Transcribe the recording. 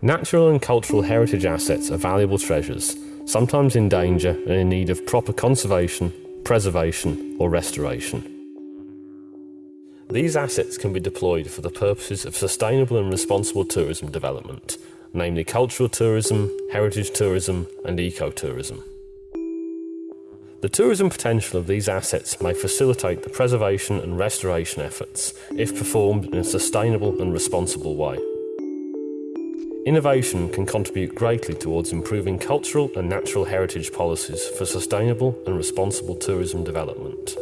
Natural and cultural heritage assets are valuable treasures, sometimes in danger and in need of proper conservation, preservation or restoration. These assets can be deployed for the purposes of sustainable and responsible tourism development, namely cultural tourism, heritage tourism and ecotourism. The tourism potential of these assets may facilitate the preservation and restoration efforts if performed in a sustainable and responsible way. Innovation can contribute greatly towards improving cultural and natural heritage policies for sustainable and responsible tourism development.